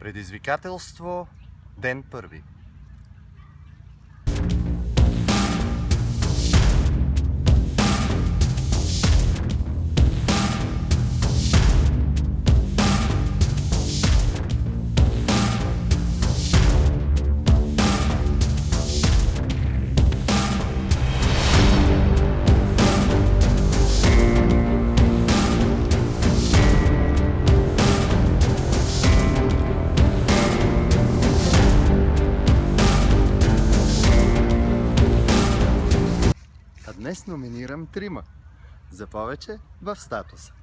Предизвикателство Ден първи. Днес номинирам трима. За повече в статуса.